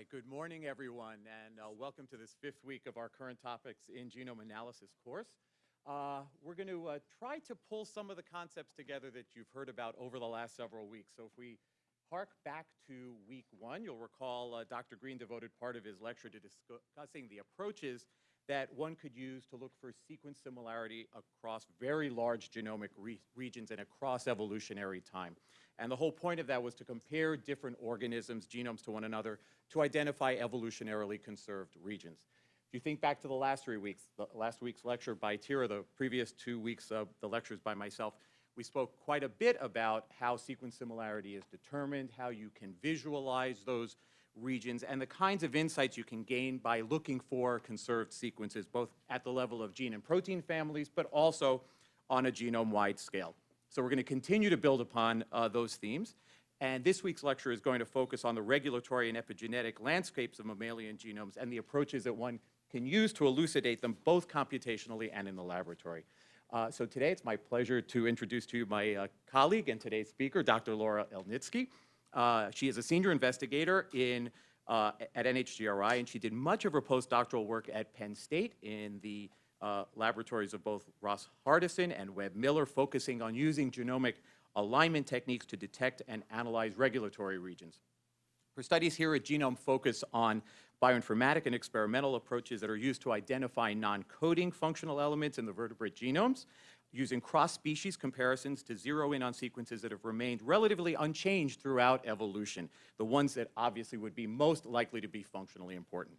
right, good morning, everyone, and uh, welcome to this fifth week of our current topics in genome analysis course. Uh, we're going to uh, try to pull some of the concepts together that you've heard about over the last several weeks. So if we hark back to week one, you'll recall uh, Dr. Green devoted part of his lecture to discussing the approaches that one could use to look for sequence similarity across very large genomic re regions and across evolutionary time. And the whole point of that was to compare different organisms, genomes to one another, to identify evolutionarily conserved regions. If you think back to the last three weeks, the last week's lecture by Tyra, the previous two weeks of the lectures by myself, we spoke quite a bit about how sequence similarity is determined, how you can visualize those regions, and the kinds of insights you can gain by looking for conserved sequences, both at the level of gene and protein families, but also on a genome-wide scale. So we're going to continue to build upon uh, those themes. And this week's lecture is going to focus on the regulatory and epigenetic landscapes of mammalian genomes and the approaches that one can use to elucidate them both computationally and in the laboratory. Uh, so today it's my pleasure to introduce to you my uh, colleague and today's speaker, Dr. Laura Elnitski. Uh, she is a senior investigator in, uh, at NHGRI, and she did much of her postdoctoral work at Penn State in the uh, laboratories of both Ross Hardison and Webb Miller, focusing on using genomic alignment techniques to detect and analyze regulatory regions. Her studies here at Genome focus on bioinformatic and experimental approaches that are used to identify non-coding functional elements in the vertebrate genomes, using cross-species comparisons to zero in on sequences that have remained relatively unchanged throughout evolution, the ones that obviously would be most likely to be functionally important.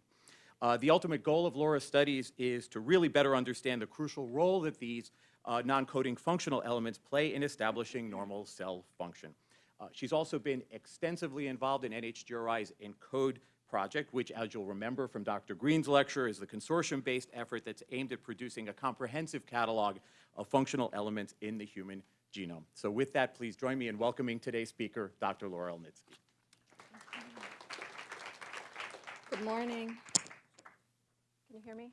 Uh, the ultimate goal of Laura's studies is to really better understand the crucial role that these uh, non-coding functional elements play in establishing normal cell function. Uh, she's also been extensively involved in NHGRI's ENCODE project, which, as you'll remember from Dr. Green's lecture, is the consortium-based effort that's aimed at producing a comprehensive catalog of functional elements in the human genome. So with that, please join me in welcoming today's speaker, Dr. Laura Elnitski. Good morning. Can you hear me?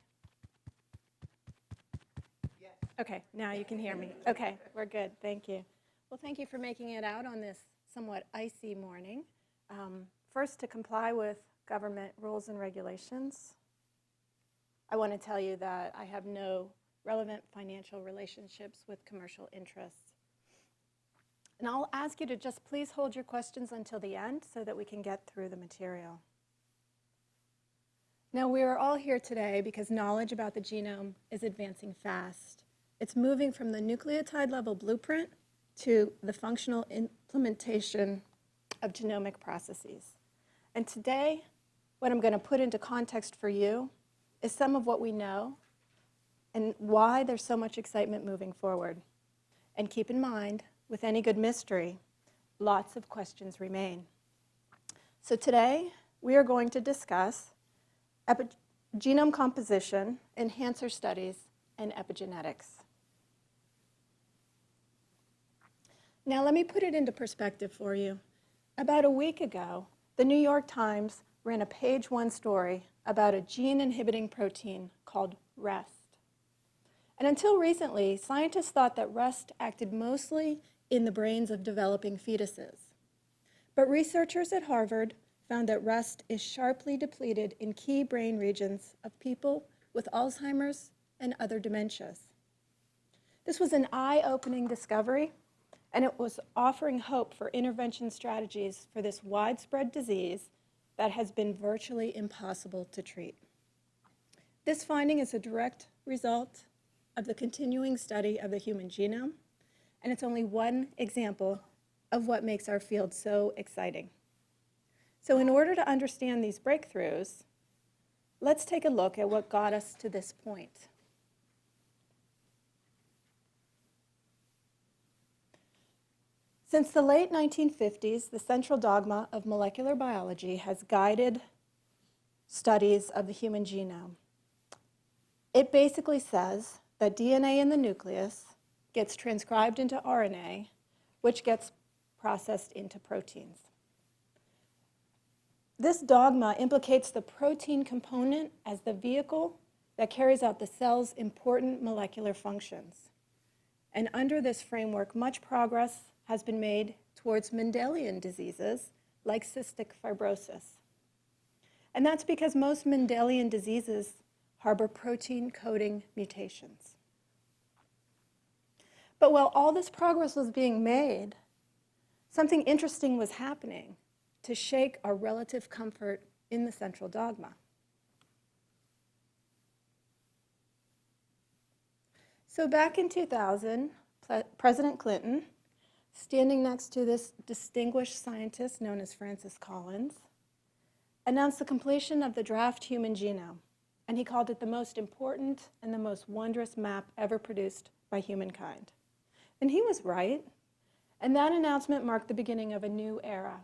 Yes. Okay, now you can hear me. Okay, we're good. Thank you. Well, thank you for making it out on this somewhat icy morning. Um, first, to comply with government rules and regulations, I want to tell you that I have no relevant financial relationships with commercial interests. And I'll ask you to just please hold your questions until the end so that we can get through the material. Now, we are all here today because knowledge about the genome is advancing fast. It's moving from the nucleotide level blueprint to the functional implementation of genomic processes. And today, what I'm going to put into context for you is some of what we know and why there's so much excitement moving forward. And keep in mind, with any good mystery, lots of questions remain. So today, we are going to discuss genome composition, enhancer studies, and epigenetics. Now let me put it into perspective for you. About a week ago, the New York Times ran a page one story about a gene inhibiting protein called REST. And until recently, scientists thought that REST acted mostly in the brains of developing fetuses. But researchers at Harvard found that REST is sharply depleted in key brain regions of people with Alzheimer's and other dementias. This was an eye-opening discovery and it was offering hope for intervention strategies for this widespread disease that has been virtually impossible to treat. This finding is a direct result of the continuing study of the human genome, and it's only one example of what makes our field so exciting. So in order to understand these breakthroughs, let's take a look at what got us to this point. Since the late 1950s, the central dogma of molecular biology has guided studies of the human genome. It basically says that DNA in the nucleus gets transcribed into RNA, which gets processed into proteins. This dogma implicates the protein component as the vehicle that carries out the cell's important molecular functions. And under this framework, much progress has been made towards Mendelian diseases like cystic fibrosis. And that's because most Mendelian diseases harbor protein coding mutations. But while all this progress was being made, something interesting was happening to shake our relative comfort in the central dogma. So back in 2000, President Clinton, standing next to this distinguished scientist known as Francis Collins, announced the completion of the draft human genome, and he called it the most important and the most wondrous map ever produced by humankind. And he was right. And that announcement marked the beginning of a new era.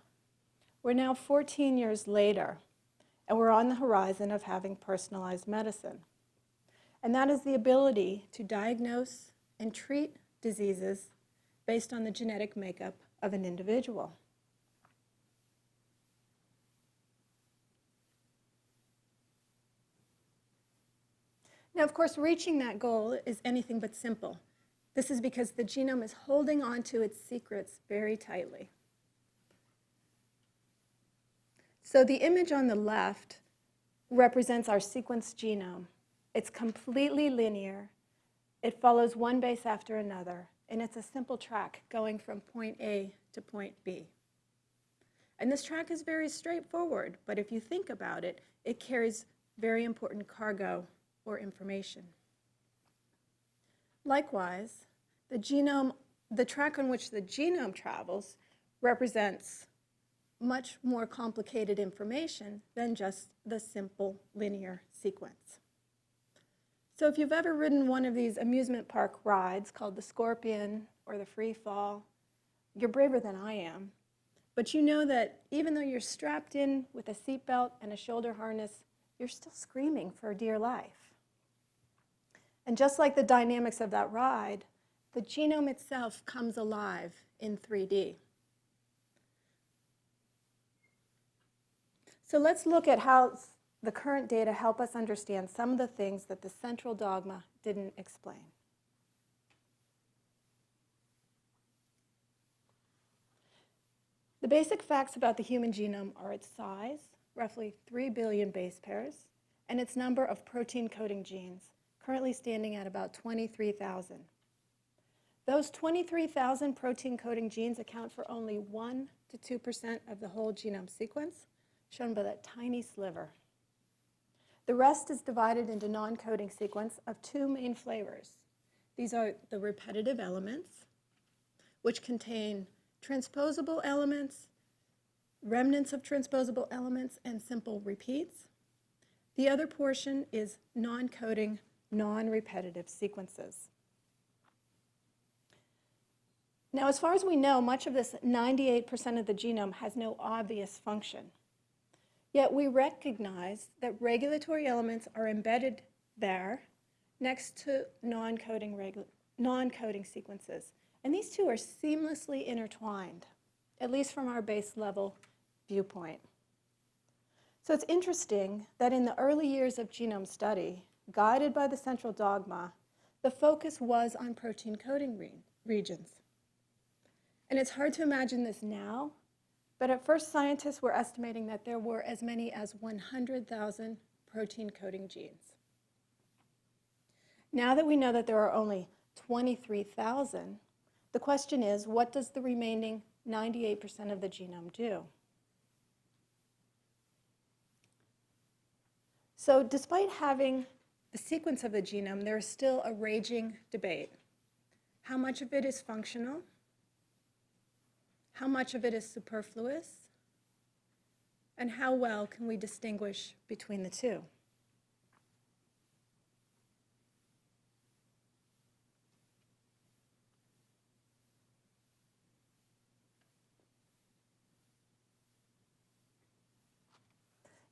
We're now 14 years later, and we're on the horizon of having personalized medicine. And that is the ability to diagnose and treat diseases based on the genetic makeup of an individual. Now, of course, reaching that goal is anything but simple. This is because the genome is holding on to its secrets very tightly. So the image on the left represents our sequenced genome. It's completely linear. It follows one base after another, and it's a simple track going from point A to point B. And this track is very straightforward, but if you think about it, it carries very important cargo or information. Likewise, the genome, the track on which the genome travels represents much more complicated information than just the simple linear sequence. So if you've ever ridden one of these amusement park rides called the Scorpion or the Free Fall, you're braver than I am. But you know that even though you're strapped in with a seatbelt and a shoulder harness, you're still screaming for dear life. And just like the dynamics of that ride, the genome itself comes alive in 3D. So let's look at how the current data help us understand some of the things that the central dogma didn't explain. The basic facts about the human genome are its size, roughly 3 billion base pairs, and its number of protein coding genes, currently standing at about 23,000. Those 23,000 protein coding genes account for only 1 to 2% of the whole genome sequence, shown by that tiny sliver. The rest is divided into non-coding sequence of two main flavors. These are the repetitive elements, which contain transposable elements, remnants of transposable elements, and simple repeats. The other portion is non-coding, non-repetitive sequences. Now, as far as we know, much of this 98% of the genome has no obvious function. Yet we recognize that regulatory elements are embedded there next to non-coding non sequences. And these two are seamlessly intertwined, at least from our base level viewpoint. So it's interesting that in the early years of genome study, guided by the central dogma, the focus was on protein coding re regions. And it's hard to imagine this now but at first, scientists were estimating that there were as many as 100,000 protein coding genes. Now that we know that there are only 23,000, the question is, what does the remaining 98% of the genome do? So despite having the sequence of the genome, there is still a raging debate. How much of it is functional? How much of it is superfluous? And how well can we distinguish between the two?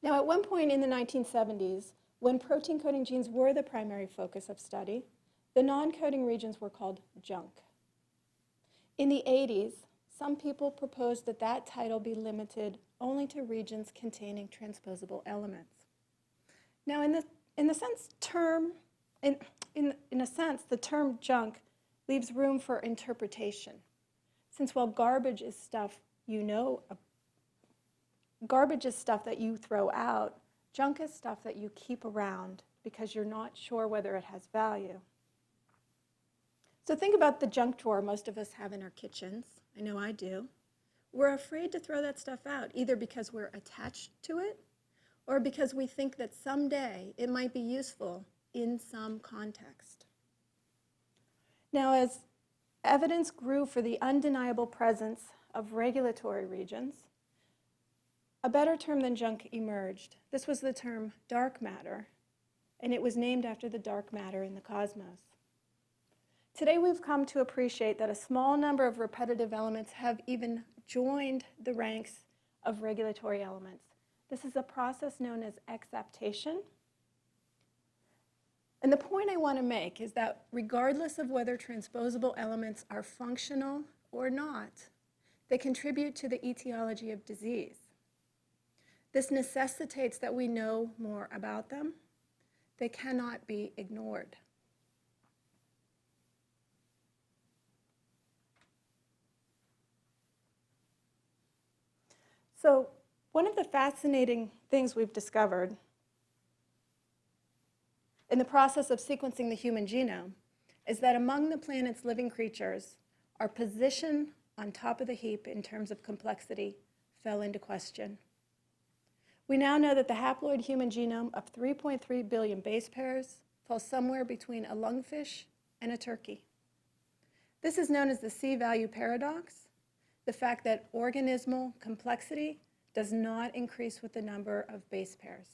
Now, at one point in the 1970s, when protein coding genes were the primary focus of study, the non-coding regions were called junk. In the 80s, some people propose that that title be limited only to regions containing transposable elements. Now, in the, in the sense term, in, in, in a sense, the term junk leaves room for interpretation. Since while garbage is stuff you know, garbage is stuff that you throw out, Junk is stuff that you keep around because you're not sure whether it has value. So think about the junk drawer most of us have in our kitchens. I know I do. We're afraid to throw that stuff out, either because we're attached to it or because we think that someday it might be useful in some context. Now, as evidence grew for the undeniable presence of regulatory regions, a better term than junk emerged. This was the term dark matter, and it was named after the dark matter in the cosmos. Today we've come to appreciate that a small number of repetitive elements have even joined the ranks of regulatory elements. This is a process known as exaptation. And the point I want to make is that regardless of whether transposable elements are functional or not, they contribute to the etiology of disease. This necessitates that we know more about them. They cannot be ignored. So one of the fascinating things we've discovered in the process of sequencing the human genome is that among the planet's living creatures, our position on top of the heap in terms of complexity fell into question. We now know that the haploid human genome of 3.3 billion base pairs falls somewhere between a lungfish and a turkey. This is known as the C-value paradox, the fact that organismal complexity does not increase with the number of base pairs.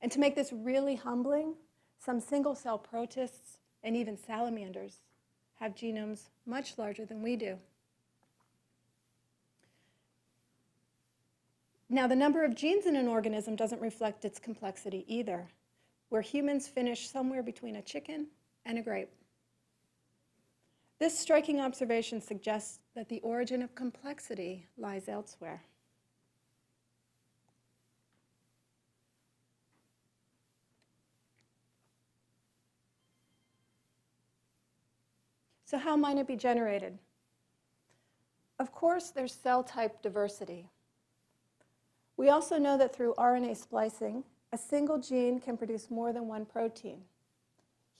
And to make this really humbling, some single-cell protists and even salamanders have genomes much larger than we do. Now, the number of genes in an organism doesn't reflect its complexity either, where humans finish somewhere between a chicken and a grape. This striking observation suggests that the origin of complexity lies elsewhere. So how might it be generated? Of course, there's cell type diversity. We also know that through RNA splicing, a single gene can produce more than one protein.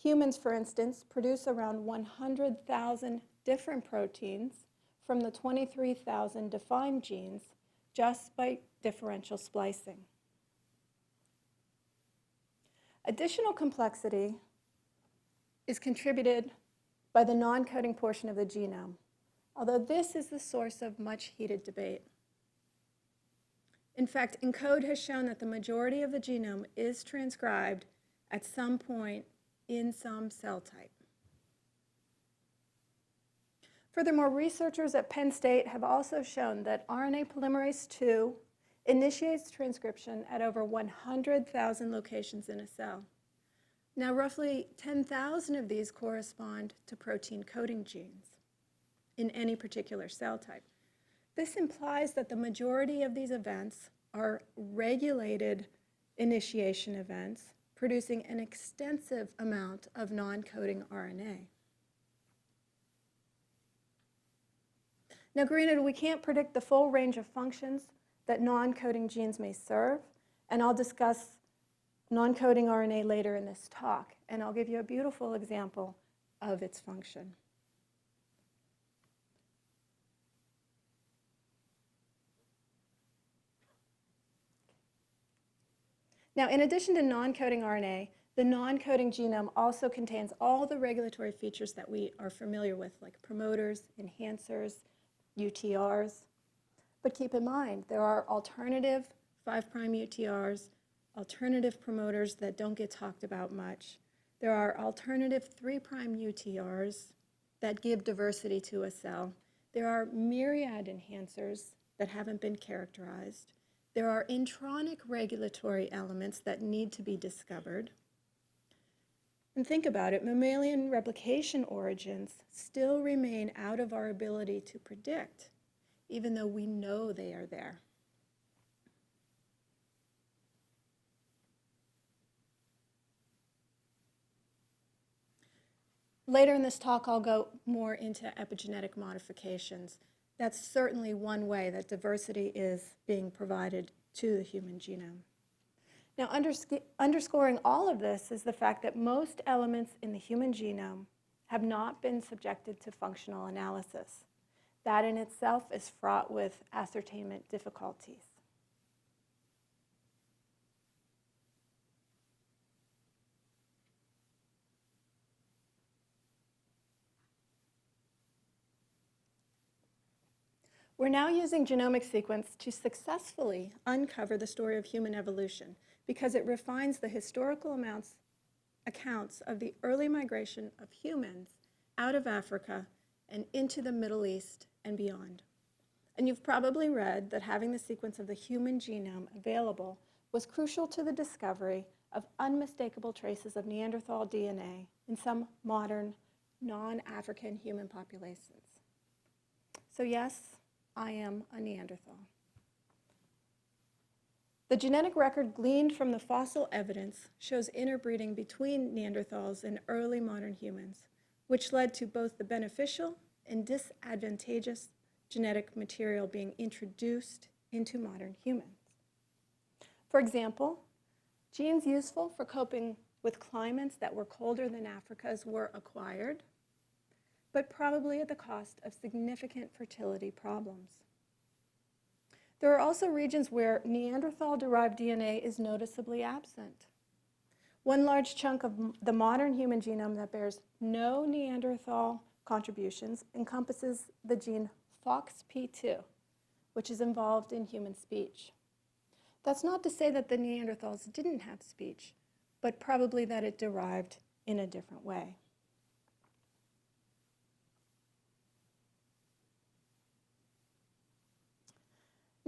Humans, for instance, produce around 100,000 different proteins from the 23,000 defined genes just by differential splicing. Additional complexity is contributed by the non-coding portion of the genome, although this is the source of much heated debate. In fact, ENCODE has shown that the majority of the genome is transcribed at some point in some cell type. Furthermore, researchers at Penn State have also shown that RNA polymerase II initiates transcription at over 100,000 locations in a cell. Now, roughly 10,000 of these correspond to protein coding genes in any particular cell type. This implies that the majority of these events are regulated initiation events, producing an extensive amount of non-coding RNA. Now, granted, we can't predict the full range of functions that non-coding genes may serve, and I'll discuss non-coding RNA later in this talk, and I'll give you a beautiful example of its function. Now, in addition to non-coding RNA, the non-coding genome also contains all the regulatory features that we are familiar with, like promoters, enhancers, UTRs. But keep in mind, there are alternative 5' UTRs alternative promoters that don't get talked about much. There are alternative 3' UTRs that give diversity to a cell. There are myriad enhancers that haven't been characterized. There are intronic regulatory elements that need to be discovered. And think about it, mammalian replication origins still remain out of our ability to predict, even though we know they are there. Later in this talk, I'll go more into epigenetic modifications. That's certainly one way that diversity is being provided to the human genome. Now, undersc- underscoring all of this is the fact that most elements in the human genome have not been subjected to functional analysis. That in itself is fraught with ascertainment difficulties. We're now using genomic sequence to successfully uncover the story of human evolution because it refines the historical amounts, accounts of the early migration of humans out of Africa and into the Middle East and beyond. And you've probably read that having the sequence of the human genome available was crucial to the discovery of unmistakable traces of Neanderthal DNA in some modern non-African human populations. So yes, I am a Neanderthal. The genetic record gleaned from the fossil evidence shows interbreeding between Neanderthals and early modern humans, which led to both the beneficial and disadvantageous genetic material being introduced into modern humans. For example, genes useful for coping with climates that were colder than Africa's were acquired, but probably at the cost of significant fertility problems. There are also regions where Neanderthal-derived DNA is noticeably absent. One large chunk of the modern human genome that bears no Neanderthal contributions encompasses the gene FOXP2, which is involved in human speech. That's not to say that the Neanderthals didn't have speech, but probably that it derived in a different way.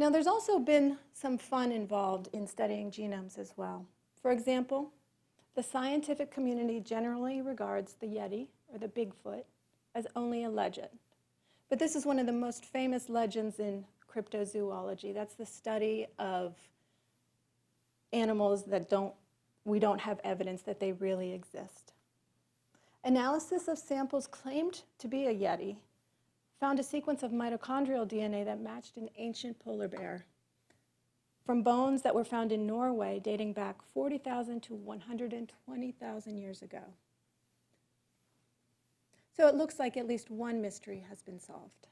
Now, there's also been some fun involved in studying genomes as well. For example, the scientific community generally regards the Yeti, or the Bigfoot, as only a legend. But this is one of the most famous legends in cryptozoology. That's the study of animals that don't, we don't have evidence that they really exist. Analysis of samples claimed to be a Yeti found a sequence of mitochondrial DNA that matched an ancient polar bear from bones that were found in Norway dating back 40,000 to 120,000 years ago. So it looks like at least one mystery has been solved.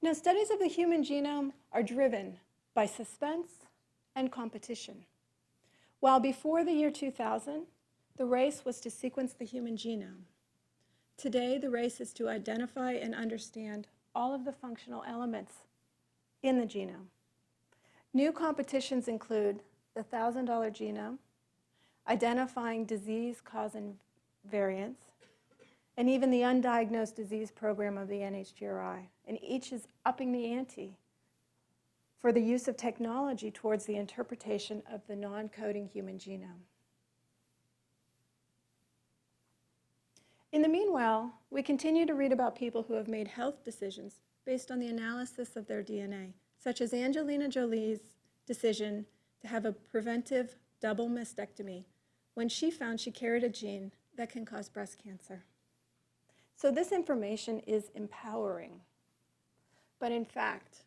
Now, studies of the human genome are driven by suspense and competition. While before the year 2000, the race was to sequence the human genome. Today, the race is to identify and understand all of the functional elements in the genome. New competitions include the $1,000 genome, identifying disease-causing variants, and even the undiagnosed disease program of the NHGRI. And each is upping the ante for the use of technology towards the interpretation of the non-coding human genome. In the meanwhile, we continue to read about people who have made health decisions based on the analysis of their DNA, such as Angelina Jolie's decision to have a preventive double mastectomy when she found she carried a gene that can cause breast cancer. So this information is empowering. But in fact,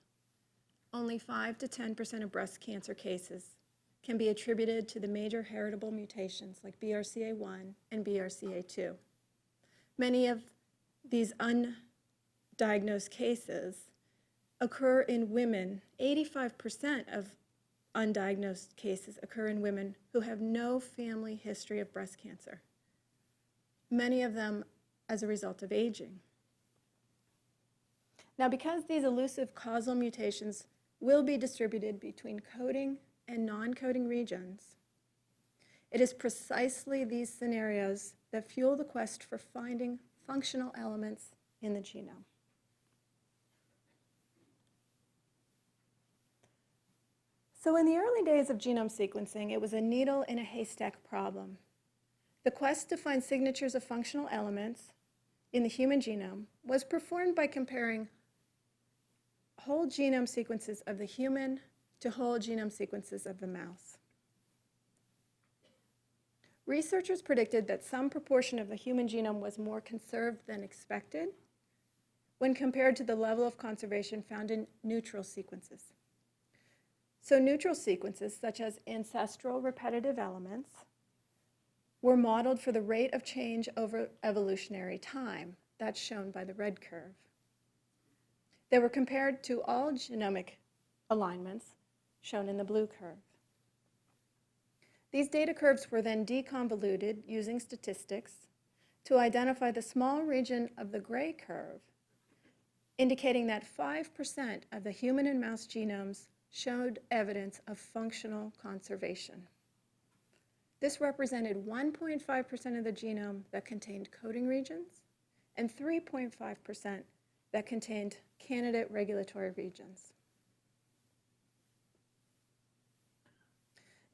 only 5 to 10% of breast cancer cases can be attributed to the major heritable mutations like BRCA1 and BRCA2. Many of these undiagnosed cases occur in women. 85% of undiagnosed cases occur in women who have no family history of breast cancer, many of them as a result of aging. Now, because these elusive causal mutations will be distributed between coding and non-coding regions, it is precisely these scenarios that fuel the quest for finding functional elements in the genome. So in the early days of genome sequencing, it was a needle in a haystack problem. The quest to find signatures of functional elements in the human genome was performed by comparing whole genome sequences of the human to whole genome sequences of the mouse. Researchers predicted that some proportion of the human genome was more conserved than expected, when compared to the level of conservation found in neutral sequences. So neutral sequences, such as ancestral repetitive elements, were modeled for the rate of change over evolutionary time. That's shown by the red curve. They were compared to all genomic alignments, shown in the blue curve. These data curves were then deconvoluted using statistics to identify the small region of the gray curve, indicating that 5% of the human and mouse genomes showed evidence of functional conservation. This represented 1.5% of the genome that contained coding regions and 3.5% that contained candidate regulatory regions.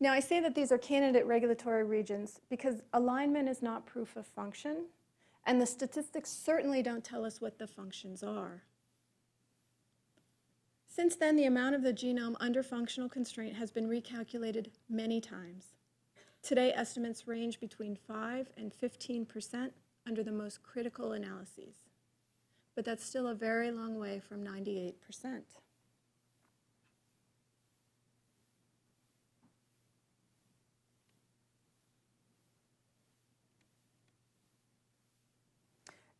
Now, I say that these are candidate regulatory regions because alignment is not proof of function, and the statistics certainly don't tell us what the functions are. Since then, the amount of the genome under functional constraint has been recalculated many times. Today, estimates range between 5 and 15 percent under the most critical analyses. But that's still a very long way from 98 percent.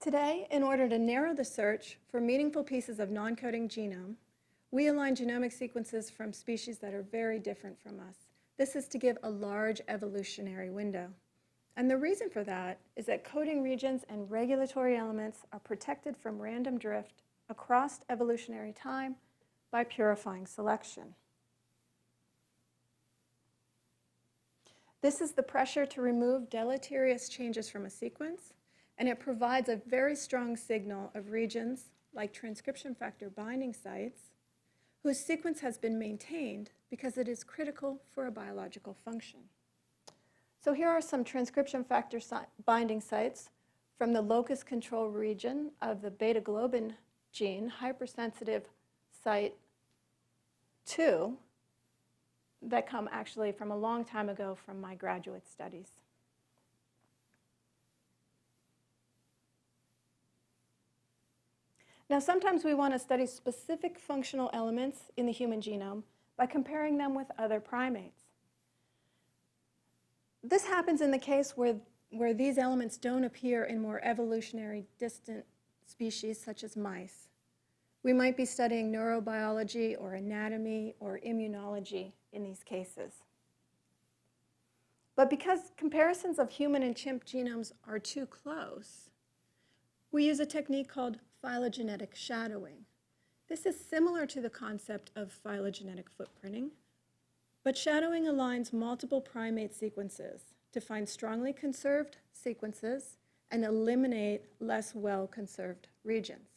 Today, in order to narrow the search for meaningful pieces of non-coding genome, we align genomic sequences from species that are very different from us. This is to give a large evolutionary window. And the reason for that is that coding regions and regulatory elements are protected from random drift across evolutionary time by purifying selection. This is the pressure to remove deleterious changes from a sequence and it provides a very strong signal of regions like transcription factor binding sites whose sequence has been maintained because it is critical for a biological function. So here are some transcription factor si binding sites from the locus control region of the beta globin gene, hypersensitive site 2, that come actually from a long time ago from my graduate studies. Now, sometimes we want to study specific functional elements in the human genome by comparing them with other primates. This happens in the case where, where these elements don't appear in more evolutionary distant species such as mice. We might be studying neurobiology or anatomy or immunology in these cases. But because comparisons of human and chimp genomes are too close, we use a technique called phylogenetic shadowing. This is similar to the concept of phylogenetic footprinting, but shadowing aligns multiple primate sequences to find strongly conserved sequences and eliminate less well-conserved regions.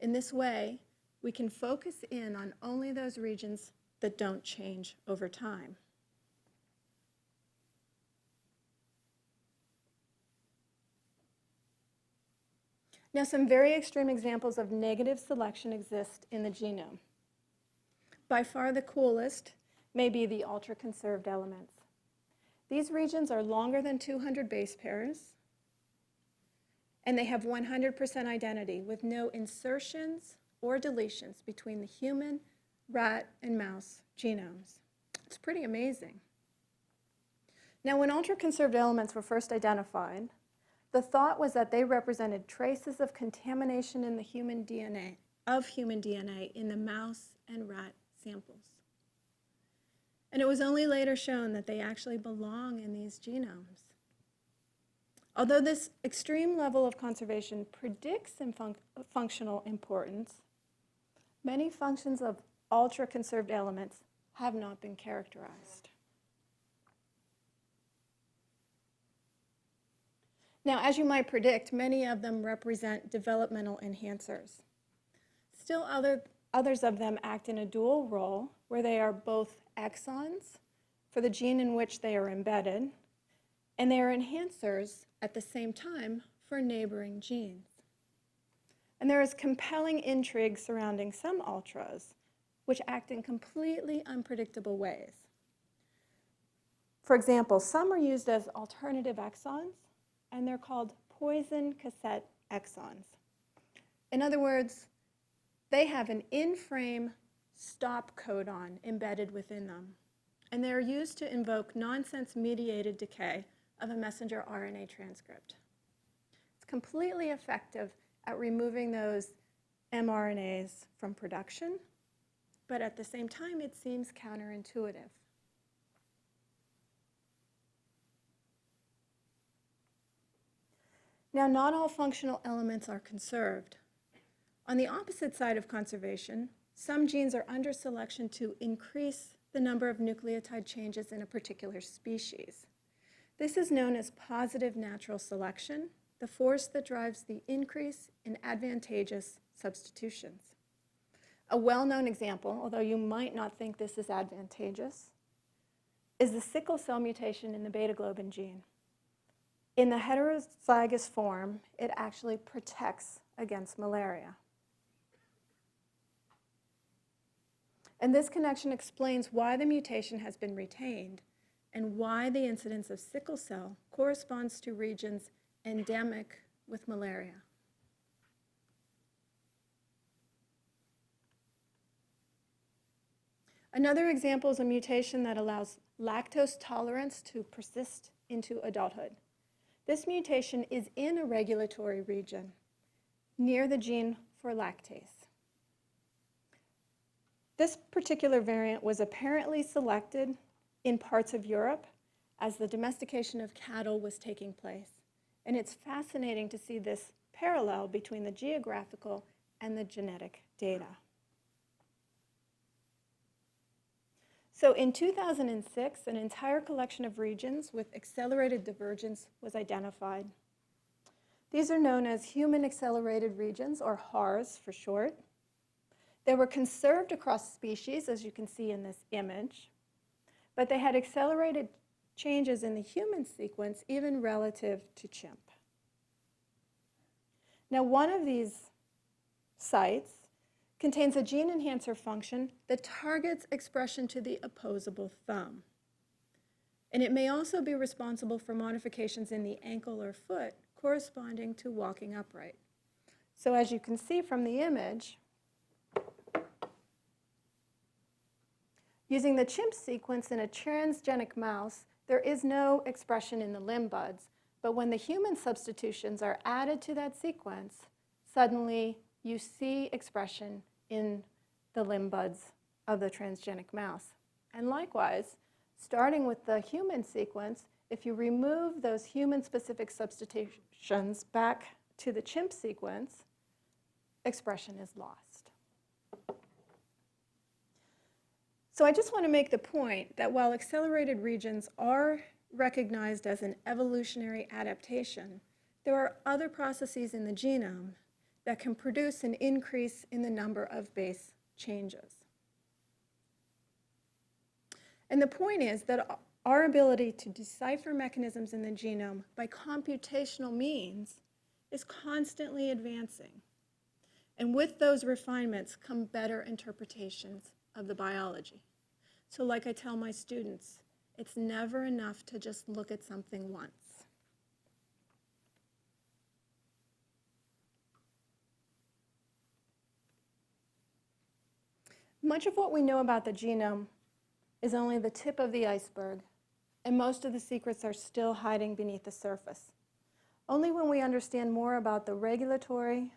In this way, we can focus in on only those regions that don't change over time. Now, some very extreme examples of negative selection exist in the genome. By far the coolest may be the ultra-conserved elements. These regions are longer than 200 base pairs, and they have 100% identity with no insertions or deletions between the human, rat, and mouse genomes. It's pretty amazing. Now, when ultra-conserved elements were first identified, the thought was that they represented traces of contamination in the human DNA, of human DNA in the mouse and rat samples. And it was only later shown that they actually belong in these genomes. Although this extreme level of conservation predicts fun functional importance, many functions of ultra-conserved elements have not been characterized. Now, as you might predict, many of them represent developmental enhancers. Still, other, others of them act in a dual role where they are both exons for the gene in which they are embedded, and they are enhancers at the same time for neighboring genes. And there is compelling intrigue surrounding some ultras, which act in completely unpredictable ways. For example, some are used as alternative exons, and they're called poison cassette exons. In other words, they have an in-frame stop codon embedded within them, and they are used to invoke nonsense-mediated decay of a messenger RNA transcript. It's completely effective at removing those mRNAs from production, but at the same time, it seems counterintuitive. Now, not all functional elements are conserved. On the opposite side of conservation, some genes are under selection to increase the number of nucleotide changes in a particular species. This is known as positive natural selection, the force that drives the increase in advantageous substitutions. A well-known example, although you might not think this is advantageous, is the sickle cell mutation in the beta globin gene. In the heterozygous form, it actually protects against malaria. And this connection explains why the mutation has been retained and why the incidence of sickle cell corresponds to regions endemic with malaria. Another example is a mutation that allows lactose tolerance to persist into adulthood. This mutation is in a regulatory region near the gene for lactase. This particular variant was apparently selected in parts of Europe as the domestication of cattle was taking place. And it's fascinating to see this parallel between the geographical and the genetic data. So in 2006, an entire collection of regions with accelerated divergence was identified. These are known as human accelerated regions, or HARS for short. They were conserved across species, as you can see in this image, but they had accelerated changes in the human sequence even relative to chimp. Now, one of these sites contains a gene enhancer function that targets expression to the opposable thumb. And it may also be responsible for modifications in the ankle or foot corresponding to walking upright. So as you can see from the image, using the chimp sequence in a transgenic mouse, there is no expression in the limb buds. But when the human substitutions are added to that sequence, suddenly you see expression in the limb buds of the transgenic mouse. And likewise, starting with the human sequence, if you remove those human-specific substitutions back to the chimp sequence, expression is lost. So I just want to make the point that while accelerated regions are recognized as an evolutionary adaptation, there are other processes in the genome that can produce an increase in the number of base changes. And the point is that our ability to decipher mechanisms in the genome by computational means is constantly advancing. And with those refinements come better interpretations of the biology. So like I tell my students, it's never enough to just look at something once. Much of what we know about the genome is only the tip of the iceberg, and most of the secrets are still hiding beneath the surface. Only when we understand more about the regulatory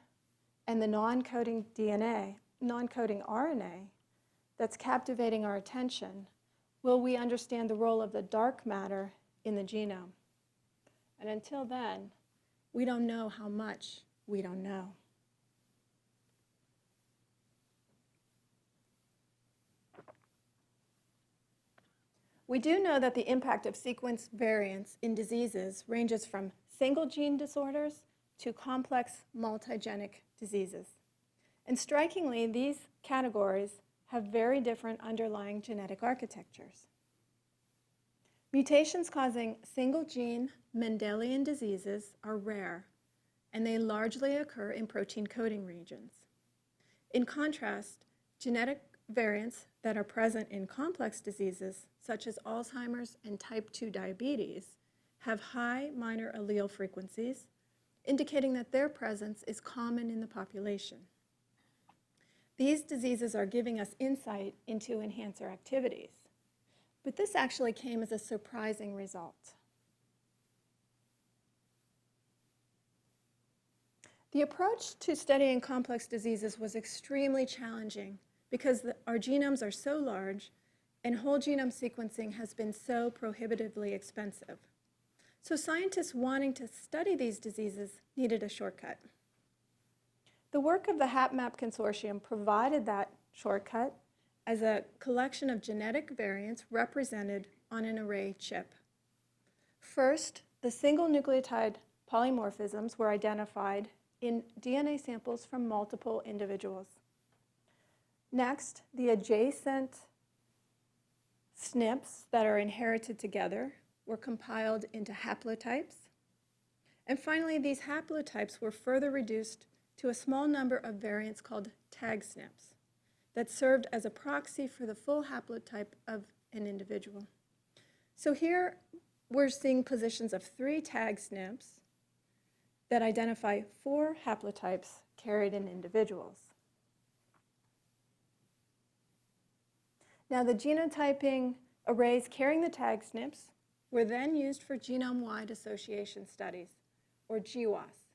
and the non-coding DNA, non-coding RNA that's captivating our attention will we understand the role of the dark matter in the genome. And until then, we don't know how much we don't know. We do know that the impact of sequence variants in diseases ranges from single gene disorders to complex multigenic diseases. And strikingly, these categories have very different underlying genetic architectures. Mutations causing single gene Mendelian diseases are rare, and they largely occur in protein coding regions. In contrast, genetic variants that are present in complex diseases, such as Alzheimer's and type 2 diabetes, have high minor allele frequencies, indicating that their presence is common in the population. These diseases are giving us insight into enhancer activities, but this actually came as a surprising result. The approach to studying complex diseases was extremely challenging because the, our genomes are so large and whole genome sequencing has been so prohibitively expensive. So scientists wanting to study these diseases needed a shortcut. The work of the HapMap Consortium provided that shortcut as a collection of genetic variants represented on an array chip. First, the single nucleotide polymorphisms were identified in DNA samples from multiple individuals. Next, the adjacent SNPs that are inherited together were compiled into haplotypes. And finally, these haplotypes were further reduced to a small number of variants called tag SNPs that served as a proxy for the full haplotype of an individual. So here we're seeing positions of three tag SNPs that identify four haplotypes carried in individuals. Now the genotyping arrays carrying the tag SNPs were then used for genome-wide association studies, or GWAS.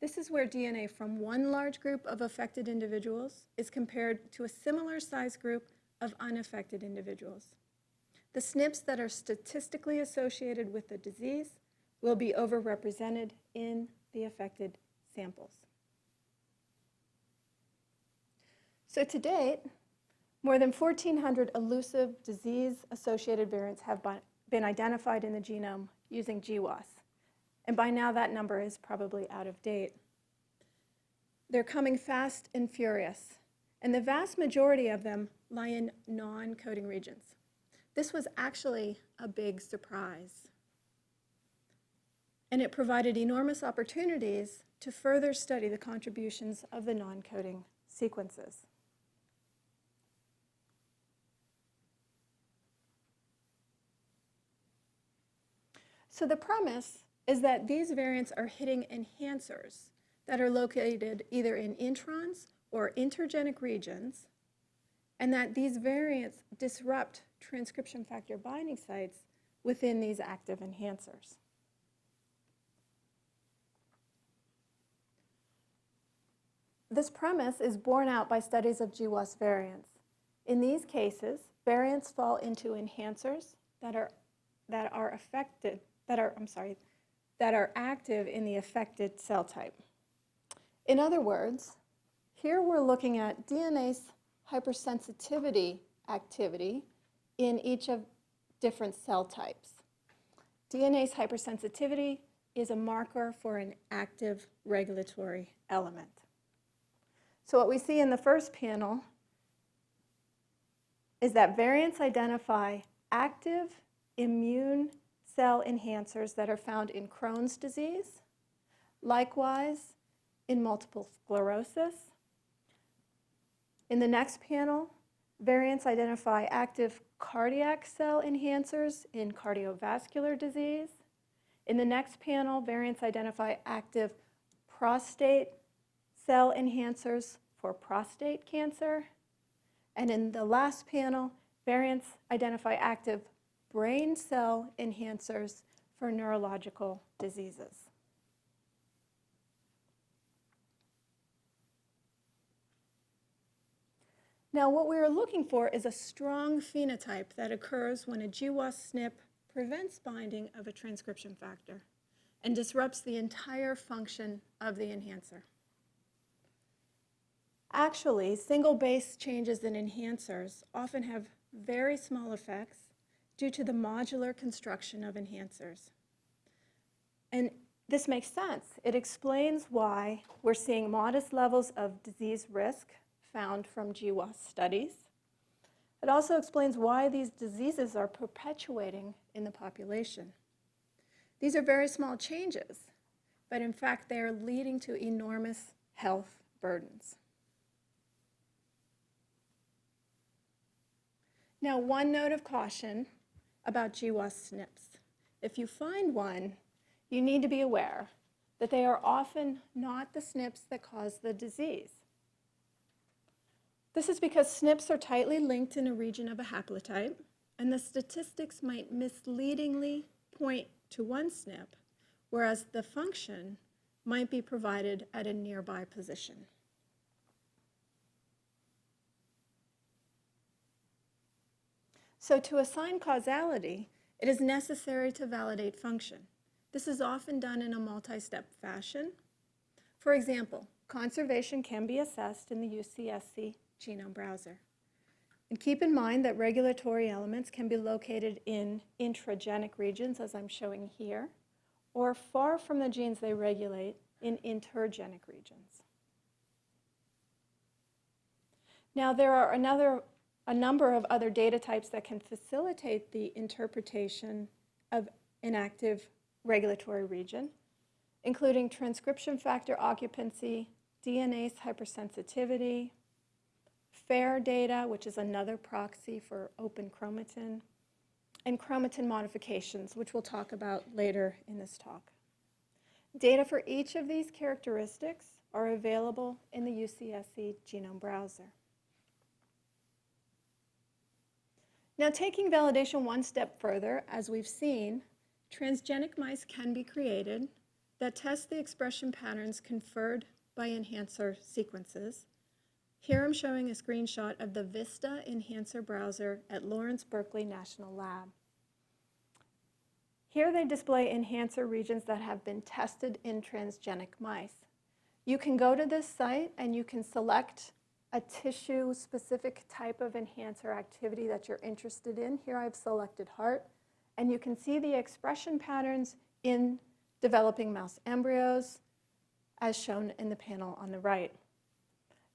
This is where DNA from one large group of affected individuals is compared to a similar size group of unaffected individuals. The SNPs that are statistically associated with the disease will be overrepresented in the affected samples. So to date, more than 1,400 elusive disease-associated variants have been identified in the genome using GWAS. And by now that number is probably out of date. They're coming fast and furious, and the vast majority of them lie in non-coding regions. This was actually a big surprise. And it provided enormous opportunities to further study the contributions of the non-coding sequences. So the premise is that these variants are hitting enhancers that are located either in introns or intergenic regions, and that these variants disrupt transcription factor binding sites within these active enhancers. This premise is borne out by studies of GWAS variants. In these cases, variants fall into enhancers that are, that are affected that are, I'm sorry, that are active in the affected cell type. In other words, here we're looking at DNase hypersensitivity activity in each of different cell types. DNase hypersensitivity is a marker for an active regulatory element. So what we see in the first panel is that variants identify active immune cell enhancers that are found in Crohn's disease, likewise in multiple sclerosis. In the next panel, variants identify active cardiac cell enhancers in cardiovascular disease. In the next panel, variants identify active prostate cell enhancers for prostate cancer. And in the last panel, variants identify active brain cell enhancers for neurological diseases. Now what we are looking for is a strong phenotype that occurs when a GWAS SNP prevents binding of a transcription factor and disrupts the entire function of the enhancer. Actually, single base changes in enhancers often have very small effects due to the modular construction of enhancers. And this makes sense. It explains why we're seeing modest levels of disease risk found from GWAS studies. It also explains why these diseases are perpetuating in the population. These are very small changes, but in fact they are leading to enormous health burdens. Now, one note of caution about GWAS SNPs. If you find one, you need to be aware that they are often not the SNPs that cause the disease. This is because SNPs are tightly linked in a region of a haplotype, and the statistics might misleadingly point to one SNP, whereas the function might be provided at a nearby position. So to assign causality, it is necessary to validate function. This is often done in a multi-step fashion. For example, conservation can be assessed in the UCSC genome browser. And keep in mind that regulatory elements can be located in intragenic regions, as I'm showing here, or far from the genes they regulate in intergenic regions. Now, there are another, a number of other data types that can facilitate the interpretation of an active regulatory region, including transcription factor occupancy, DNase hypersensitivity, FAIRE data, which is another proxy for open chromatin, and chromatin modifications, which we'll talk about later in this talk. Data for each of these characteristics are available in the UCSC genome browser. Now taking validation one step further, as we've seen, transgenic mice can be created that test the expression patterns conferred by enhancer sequences. Here I'm showing a screenshot of the VISTA enhancer browser at Lawrence Berkeley National Lab. Here they display enhancer regions that have been tested in transgenic mice. You can go to this site and you can select a tissue-specific type of enhancer activity that you're interested in. Here I've selected heart. And you can see the expression patterns in developing mouse embryos, as shown in the panel on the right.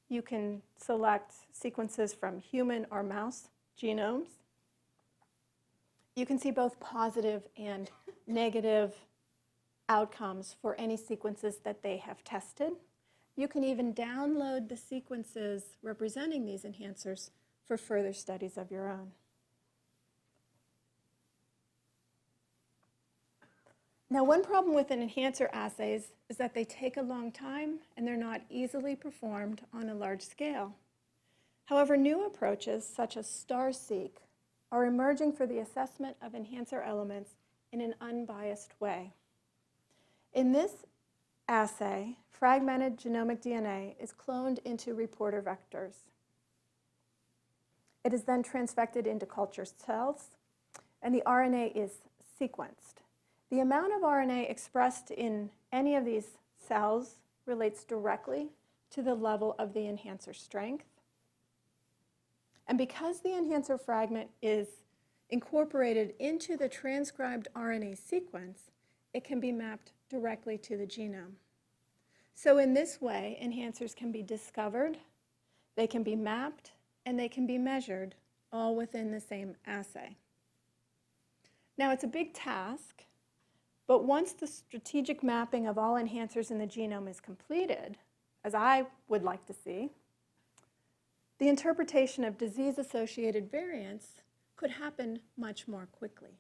You can select sequences from human or mouse genomes. You can see both positive and negative outcomes for any sequences that they have tested. You can even download the sequences representing these enhancers for further studies of your own. Now, one problem with an enhancer assays is that they take a long time and they're not easily performed on a large scale. However, new approaches such as STARR-seq are emerging for the assessment of enhancer elements in an unbiased way. In this assay, fragmented genomic DNA is cloned into reporter vectors. It is then transfected into culture cells, and the RNA is sequenced. The amount of RNA expressed in any of these cells relates directly to the level of the enhancer strength. And because the enhancer fragment is incorporated into the transcribed RNA sequence, it can be mapped directly to the genome. So in this way, enhancers can be discovered, they can be mapped, and they can be measured all within the same assay. Now it's a big task, but once the strategic mapping of all enhancers in the genome is completed, as I would like to see, the interpretation of disease-associated variants could happen much more quickly.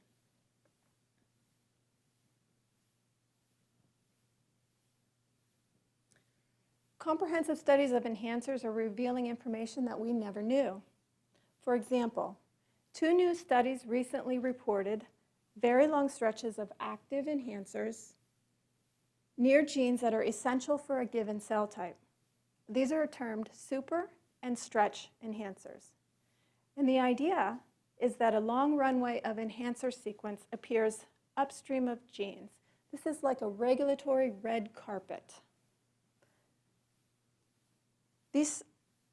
Comprehensive studies of enhancers are revealing information that we never knew. For example, two new studies recently reported very long stretches of active enhancers near genes that are essential for a given cell type. These are termed super and stretch enhancers. And the idea is that a long runway of enhancer sequence appears upstream of genes. This is like a regulatory red carpet. These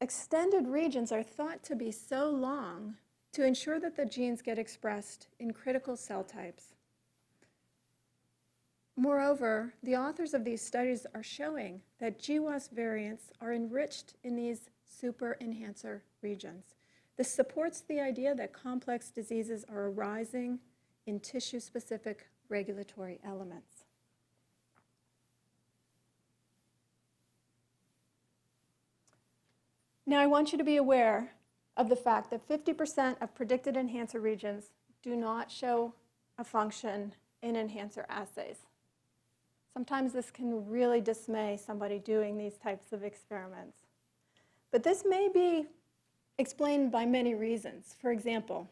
extended regions are thought to be so long to ensure that the genes get expressed in critical cell types. Moreover, the authors of these studies are showing that GWAS variants are enriched in these super enhancer regions. This supports the idea that complex diseases are arising in tissue-specific regulatory elements. Now I want you to be aware of the fact that 50% of predicted enhancer regions do not show a function in enhancer assays. Sometimes this can really dismay somebody doing these types of experiments. But this may be explained by many reasons. For example,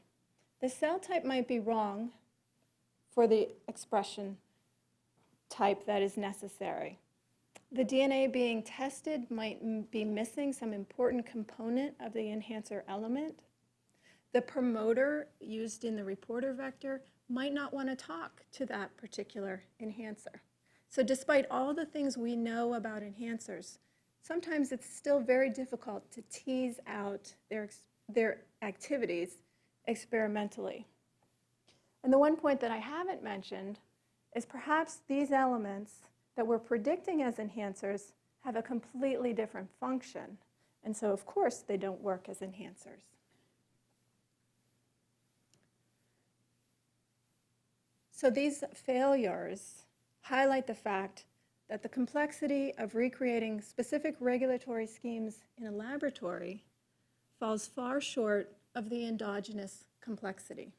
the cell type might be wrong for the expression type that is necessary. The DNA being tested might be missing some important component of the enhancer element. The promoter used in the reporter vector might not want to talk to that particular enhancer. So despite all the things we know about enhancers, sometimes it's still very difficult to tease out their, their activities experimentally. And the one point that I haven't mentioned is perhaps these elements that we're predicting as enhancers have a completely different function. And so, of course, they don't work as enhancers. So these failures highlight the fact that the complexity of recreating specific regulatory schemes in a laboratory falls far short of the endogenous complexity.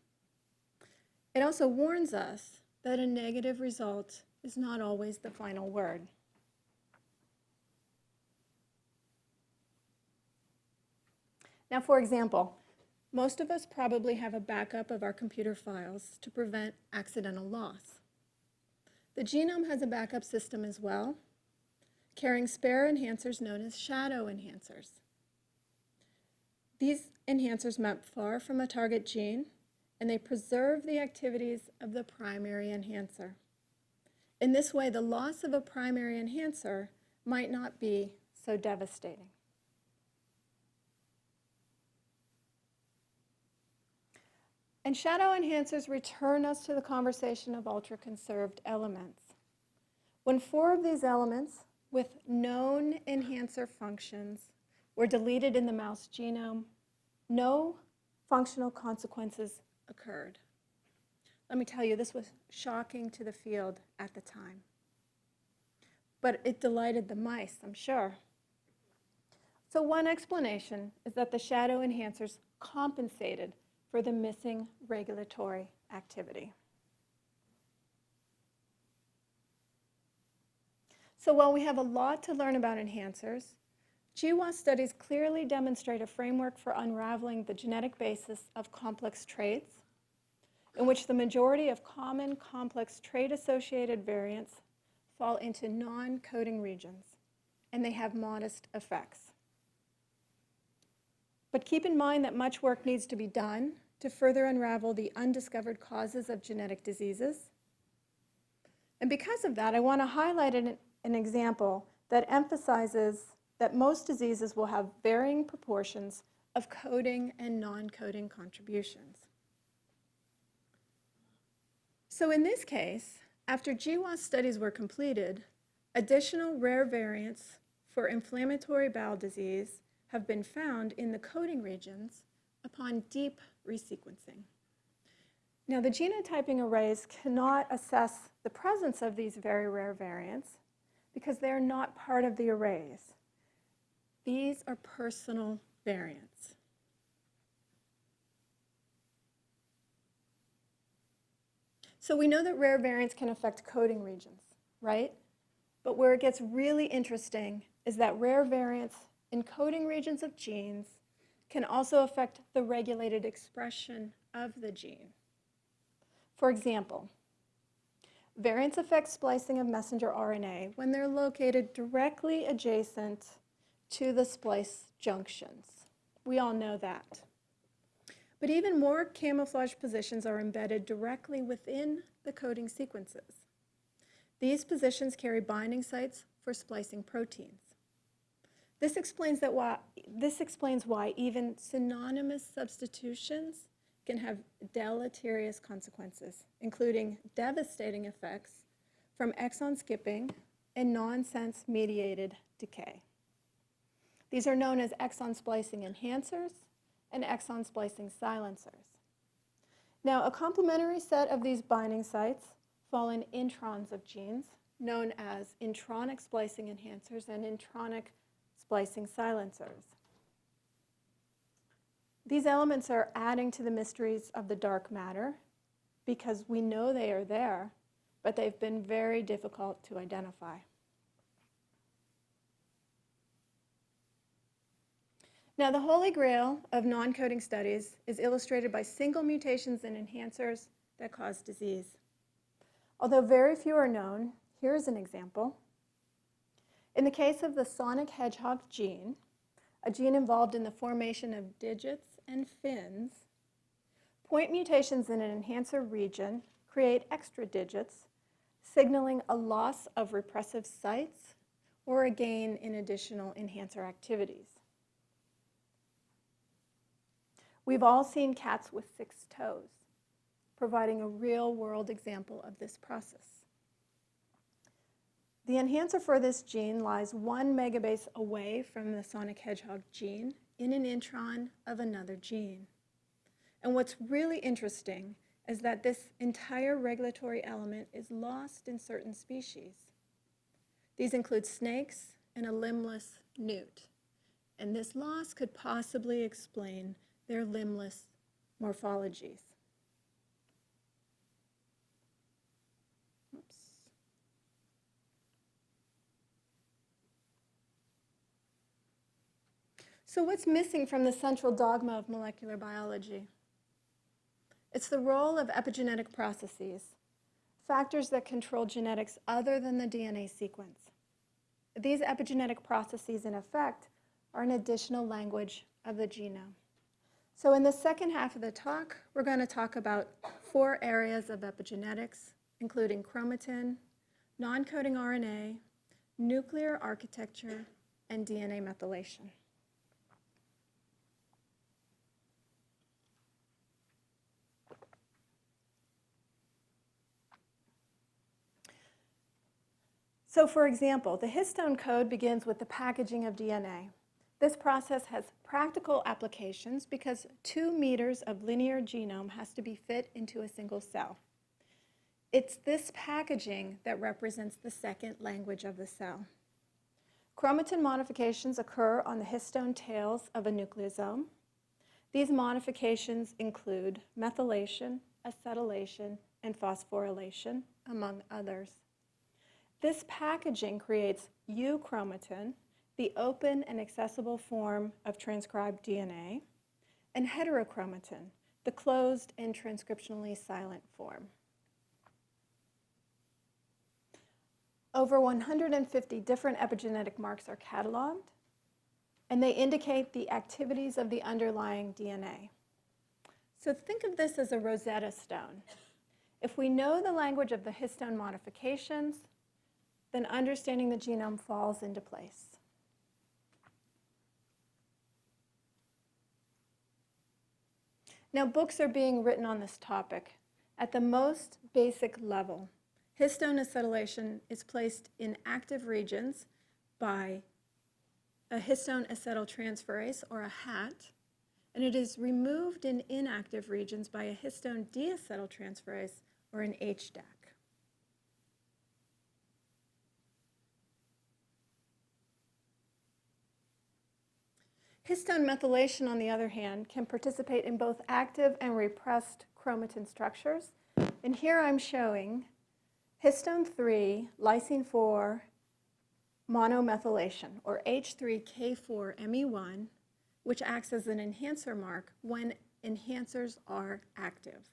It also warns us that a negative result is not always the final word. Now, for example, most of us probably have a backup of our computer files to prevent accidental loss. The genome has a backup system as well, carrying spare enhancers known as shadow enhancers. These enhancers map far from a target gene, and they preserve the activities of the primary enhancer. In this way, the loss of a primary enhancer might not be so devastating. And shadow enhancers return us to the conversation of ultra-conserved elements. When four of these elements with known enhancer functions were deleted in the mouse genome, no functional consequences occurred. Let me tell you, this was shocking to the field at the time. But it delighted the mice, I'm sure. So one explanation is that the shadow enhancers compensated for the missing regulatory activity. So while we have a lot to learn about enhancers, GWAS studies clearly demonstrate a framework for unraveling the genetic basis of complex traits, in which the majority of common complex trait-associated variants fall into non-coding regions, and they have modest effects. But keep in mind that much work needs to be done to further unravel the undiscovered causes of genetic diseases. And because of that, I want to highlight an, an example that emphasizes that most diseases will have varying proportions of coding and non-coding contributions. So in this case, after GWAS studies were completed, additional rare variants for inflammatory bowel disease have been found in the coding regions upon deep resequencing. Now, the genotyping arrays cannot assess the presence of these very rare variants because they are not part of the arrays. These are personal variants. So we know that rare variants can affect coding regions, right? But where it gets really interesting is that rare variants in coding regions of genes can also affect the regulated expression of the gene. For example, variants affect splicing of messenger RNA when they're located directly adjacent to the splice junctions. We all know that. But even more camouflage positions are embedded directly within the coding sequences. These positions carry binding sites for splicing proteins. This explains, that why, this explains why even synonymous substitutions can have deleterious consequences, including devastating effects from exon skipping and nonsense mediated decay. These are known as exon splicing enhancers and exon splicing silencers. Now, a complementary set of these binding sites fall in introns of genes, known as intronic splicing enhancers and intronic splicing silencers. These elements are adding to the mysteries of the dark matter because we know they are there, but they've been very difficult to identify. Now, the holy grail of non-coding studies is illustrated by single mutations and enhancers that cause disease. Although very few are known, here is an example. In the case of the sonic hedgehog gene, a gene involved in the formation of digits and fins, point mutations in an enhancer region create extra digits, signaling a loss of repressive sites or a gain in additional enhancer activities. We've all seen cats with six toes, providing a real-world example of this process. The enhancer for this gene lies one megabase away from the sonic hedgehog gene in an intron of another gene. And what's really interesting is that this entire regulatory element is lost in certain species. These include snakes and a limbless newt. And this loss could possibly explain their limbless morphologies. So what's missing from the central dogma of molecular biology? It's the role of epigenetic processes, factors that control genetics other than the DNA sequence. These epigenetic processes, in effect, are an additional language of the genome. So in the second half of the talk, we're going to talk about four areas of epigenetics, including chromatin, non-coding RNA, nuclear architecture, and DNA methylation. So for example, the histone code begins with the packaging of DNA. This process has practical applications because two meters of linear genome has to be fit into a single cell. It's this packaging that represents the second language of the cell. Chromatin modifications occur on the histone tails of a nucleosome. These modifications include methylation, acetylation, and phosphorylation, among others. This packaging creates euchromatin, the open and accessible form of transcribed DNA, and heterochromatin, the closed and transcriptionally silent form. Over 150 different epigenetic marks are cataloged, and they indicate the activities of the underlying DNA. So think of this as a Rosetta Stone. If we know the language of the histone modifications, then understanding the genome falls into place. Now, books are being written on this topic. At the most basic level, histone acetylation is placed in active regions by a histone acetyltransferase, or a HAT, and it is removed in inactive regions by a histone deacetyltransferase, or an HDAC. Histone methylation, on the other hand, can participate in both active and repressed chromatin structures. And here I'm showing histone 3, lysine 4 monomethylation, or H3K4ME1, which acts as an enhancer mark when enhancers are active.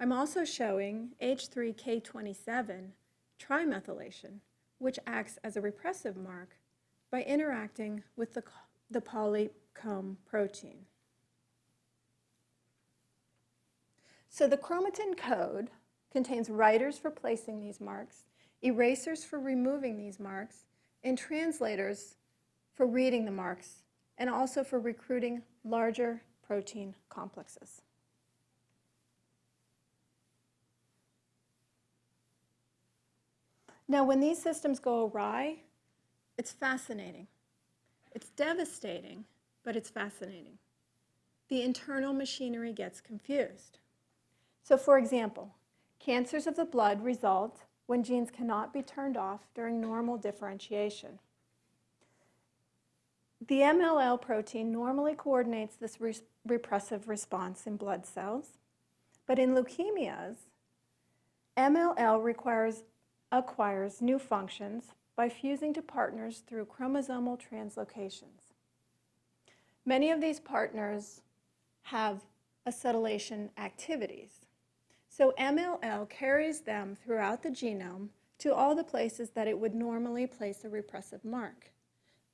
I'm also showing H3K27 trimethylation, which acts as a repressive mark by interacting with the the polycomb protein. So the chromatin code contains writers for placing these marks, erasers for removing these marks, and translators for reading the marks, and also for recruiting larger protein complexes. Now, when these systems go awry, it's fascinating. It's devastating, but it's fascinating. The internal machinery gets confused. So for example, cancers of the blood result when genes cannot be turned off during normal differentiation. The MLL protein normally coordinates this re repressive response in blood cells, but in leukemias, MLL requires, acquires new functions by fusing to partners through chromosomal translocations. Many of these partners have acetylation activities. So MLL carries them throughout the genome to all the places that it would normally place a repressive mark.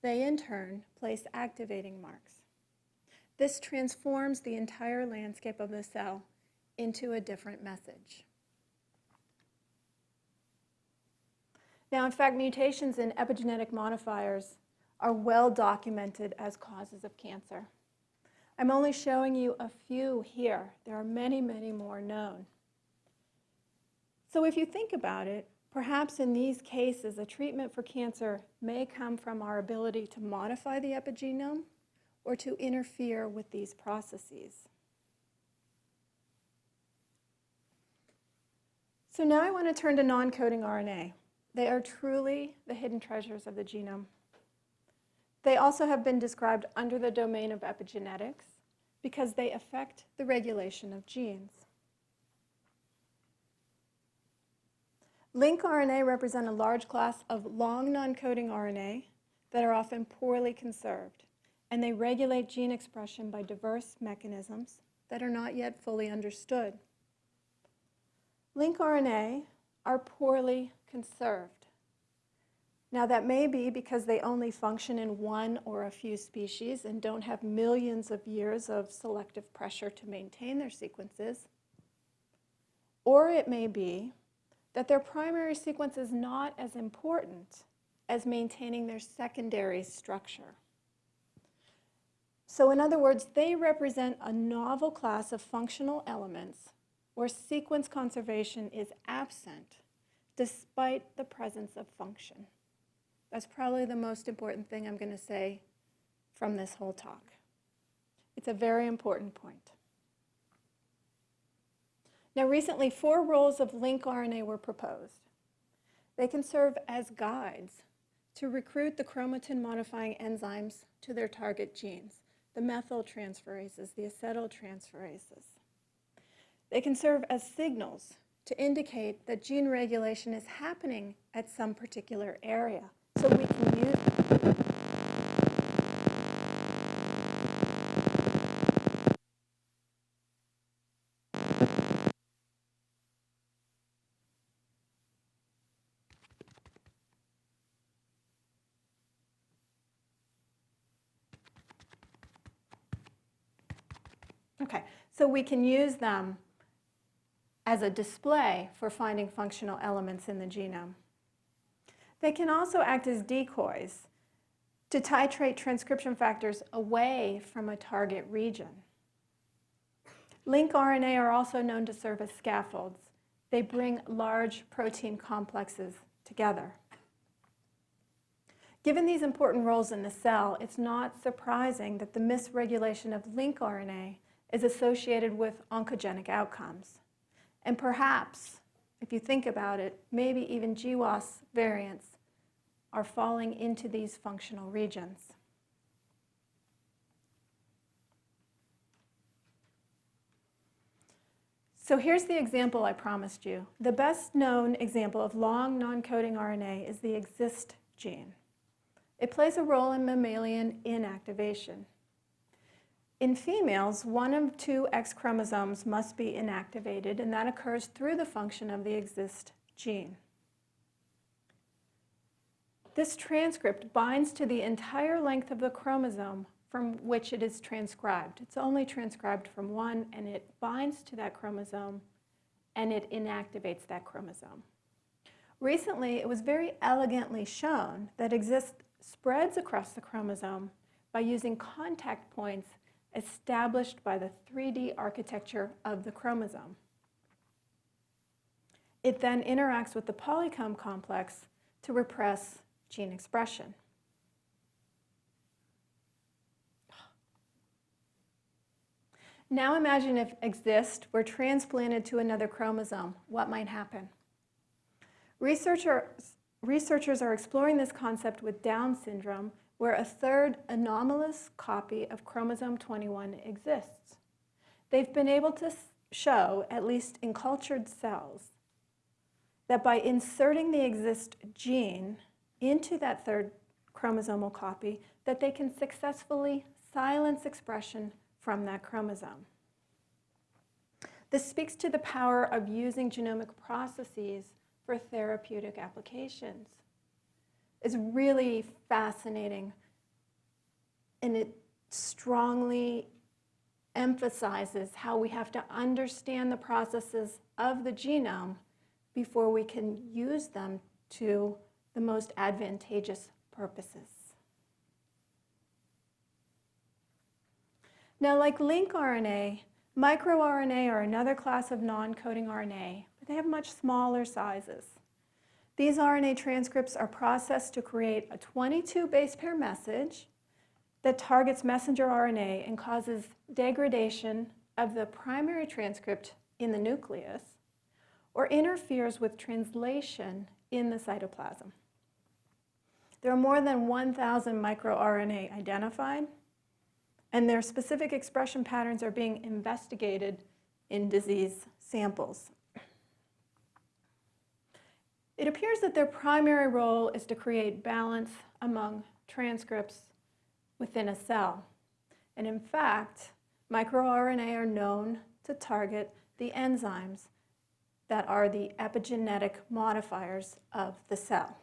They, in turn, place activating marks. This transforms the entire landscape of the cell into a different message. Now, in fact, mutations in epigenetic modifiers are well documented as causes of cancer. I'm only showing you a few here. There are many, many more known. So if you think about it, perhaps in these cases, a treatment for cancer may come from our ability to modify the epigenome or to interfere with these processes. So now I want to turn to non-coding RNA. They are truly the hidden treasures of the genome. They also have been described under the domain of epigenetics because they affect the regulation of genes. LincRNA represent a large class of long non-coding RNA that are often poorly conserved, and they regulate gene expression by diverse mechanisms that are not yet fully understood. LincRNA are poorly conserved. Now that may be because they only function in one or a few species and don't have millions of years of selective pressure to maintain their sequences. Or it may be that their primary sequence is not as important as maintaining their secondary structure. So in other words, they represent a novel class of functional elements where sequence conservation is absent despite the presence of function. That's probably the most important thing I'm going to say from this whole talk. It's a very important point. Now recently, four roles of lincRNA were proposed. They can serve as guides to recruit the chromatin modifying enzymes to their target genes, the methyltransferases, the acetyltransferases. They can serve as signals to indicate that gene regulation is happening at some particular area. So we can use Okay, so we can use them as a display for finding functional elements in the genome. They can also act as decoys to titrate transcription factors away from a target region. LincRNA are also known to serve as scaffolds. They bring large protein complexes together. Given these important roles in the cell, it's not surprising that the misregulation of lincRNA is associated with oncogenic outcomes. And perhaps, if you think about it, maybe even GWAS variants are falling into these functional regions. So here's the example I promised you. The best known example of long non-coding RNA is the XIST gene. It plays a role in mammalian inactivation. In females, one of two X chromosomes must be inactivated, and that occurs through the function of the XIST gene. This transcript binds to the entire length of the chromosome from which it is transcribed. It's only transcribed from one, and it binds to that chromosome, and it inactivates that chromosome. Recently, it was very elegantly shown that XIST spreads across the chromosome by using contact points established by the 3D architecture of the chromosome. It then interacts with the polycomb complex to repress gene expression. Now imagine if XIST were transplanted to another chromosome. What might happen? Researchers, researchers are exploring this concept with Down syndrome where a third anomalous copy of chromosome 21 exists. They've been able to show, at least in cultured cells, that by inserting the XIST gene into that third chromosomal copy, that they can successfully silence expression from that chromosome. This speaks to the power of using genomic processes for therapeutic applications. It's really fascinating and it strongly emphasizes how we have to understand the processes of the genome before we can use them to the most advantageous purposes. Now, like lincRNA, microRNA are another class of non-coding RNA, but they have much smaller sizes. These RNA transcripts are processed to create a 22 base pair message that targets messenger RNA and causes degradation of the primary transcript in the nucleus or interferes with translation in the cytoplasm. There are more than 1,000 microRNA identified, and their specific expression patterns are being investigated in disease samples. It appears that their primary role is to create balance among transcripts within a cell. And in fact, microRNA are known to target the enzymes that are the epigenetic modifiers of the cell.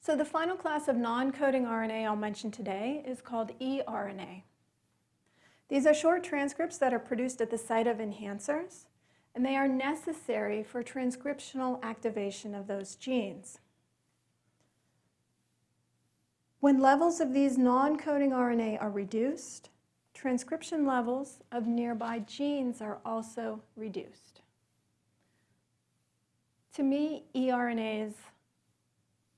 So the final class of non-coding RNA I'll mention today is called eRNA. These are short transcripts that are produced at the site of enhancers and they are necessary for transcriptional activation of those genes. When levels of these non-coding RNA are reduced, transcription levels of nearby genes are also reduced. To me, eRNAs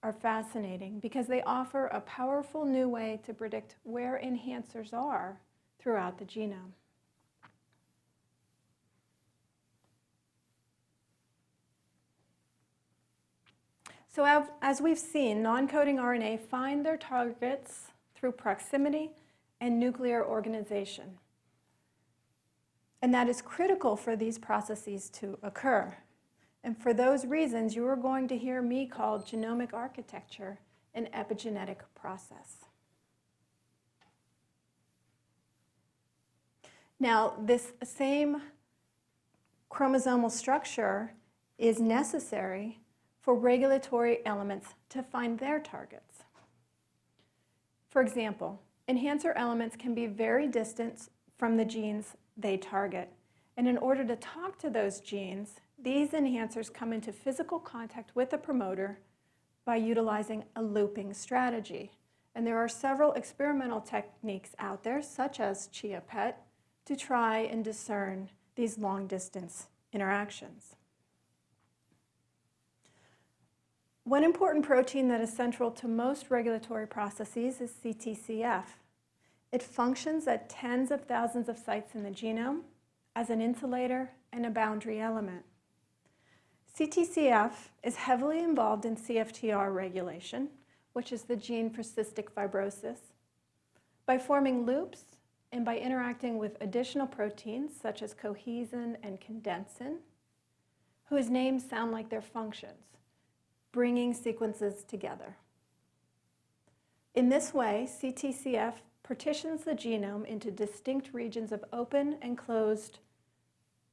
are fascinating because they offer a powerful new way to predict where enhancers are throughout the genome. So as we've seen, non-coding RNA find their targets through proximity and nuclear organization. And that is critical for these processes to occur. And for those reasons, you are going to hear me call genomic architecture an epigenetic process. Now, this same chromosomal structure is necessary for regulatory elements to find their targets. For example, enhancer elements can be very distant from the genes they target. And in order to talk to those genes, these enhancers come into physical contact with the promoter by utilizing a looping strategy. And there are several experimental techniques out there, such as ChIA-PET, to try and discern these long-distance interactions. One important protein that is central to most regulatory processes is CTCF. It functions at tens of thousands of sites in the genome as an insulator and a boundary element. CTCF is heavily involved in CFTR regulation, which is the gene for cystic fibrosis, by forming loops and by interacting with additional proteins such as cohesin and condensin, whose names sound like their functions bringing sequences together. In this way, CTCF partitions the genome into distinct regions of open and closed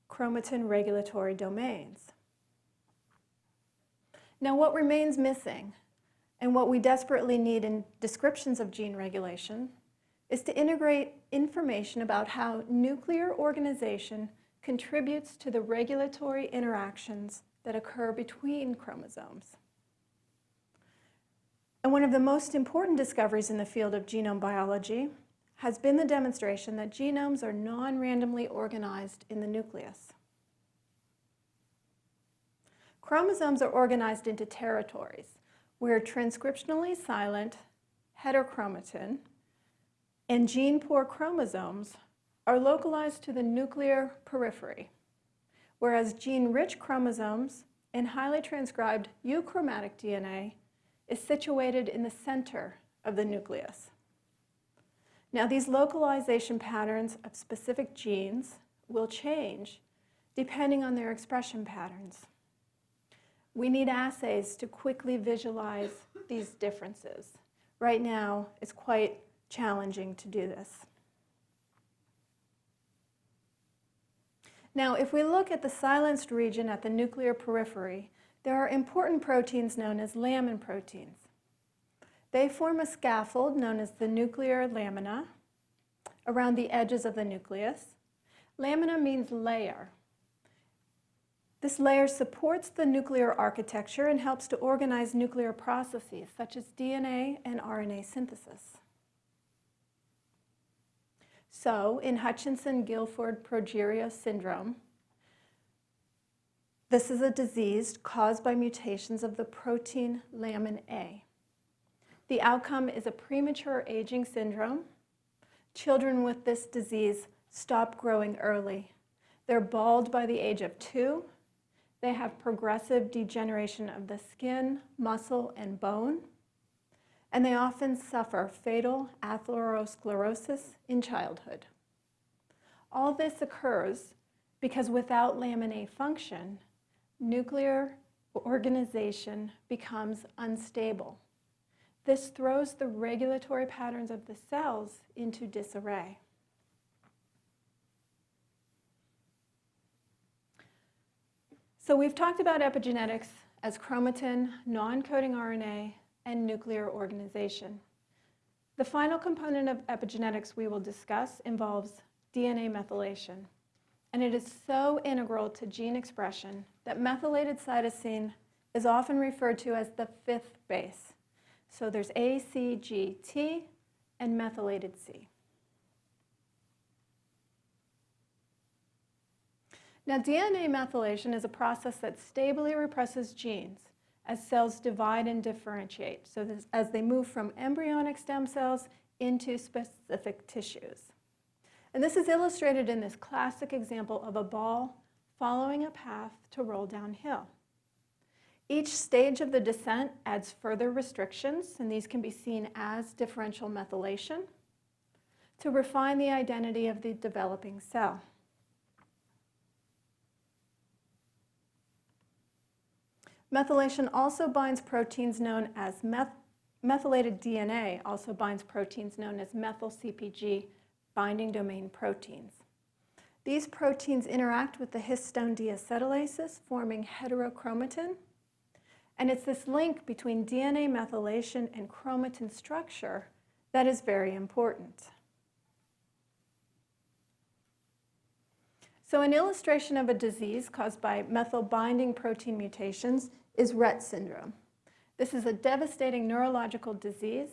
chromatin regulatory domains. Now what remains missing and what we desperately need in descriptions of gene regulation is to integrate information about how nuclear organization contributes to the regulatory interactions that occur between chromosomes. And one of the most important discoveries in the field of genome biology has been the demonstration that genomes are non-randomly organized in the nucleus. Chromosomes are organized into territories where transcriptionally silent heterochromatin and gene-poor chromosomes are localized to the nuclear periphery, whereas gene-rich chromosomes and highly transcribed euchromatic DNA is situated in the center of the nucleus. Now, these localization patterns of specific genes will change depending on their expression patterns. We need assays to quickly visualize these differences. Right now, it's quite challenging to do this. Now, if we look at the silenced region at the nuclear periphery, there are important proteins known as lamin proteins. They form a scaffold known as the nuclear lamina around the edges of the nucleus. Lamina means layer. This layer supports the nuclear architecture and helps to organize nuclear processes such as DNA and RNA synthesis. So, in Hutchinson-Gilford progeria syndrome, this is a disease caused by mutations of the protein lamin A. The outcome is a premature aging syndrome. Children with this disease stop growing early. They're bald by the age of two. They have progressive degeneration of the skin, muscle, and bone. And they often suffer fatal atherosclerosis in childhood. All this occurs because without lamin A function, nuclear organization becomes unstable. This throws the regulatory patterns of the cells into disarray. So we've talked about epigenetics as chromatin, non-coding RNA, and nuclear organization. The final component of epigenetics we will discuss involves DNA methylation. And it is so integral to gene expression that methylated cytosine is often referred to as the fifth base. So there's A, C, G, T, and methylated C. Now, DNA methylation is a process that stably represses genes as cells divide and differentiate, so this, as they move from embryonic stem cells into specific tissues. And this is illustrated in this classic example of a ball following a path to roll downhill. Each stage of the descent adds further restrictions, and these can be seen as differential methylation, to refine the identity of the developing cell. Methylation also binds proteins known as meth methylated DNA, also binds proteins known as methyl CpG binding domain proteins. These proteins interact with the histone deacetylases, forming heterochromatin. And it's this link between DNA methylation and chromatin structure that is very important. So an illustration of a disease caused by methyl binding protein mutations is Rett syndrome. This is a devastating neurological disease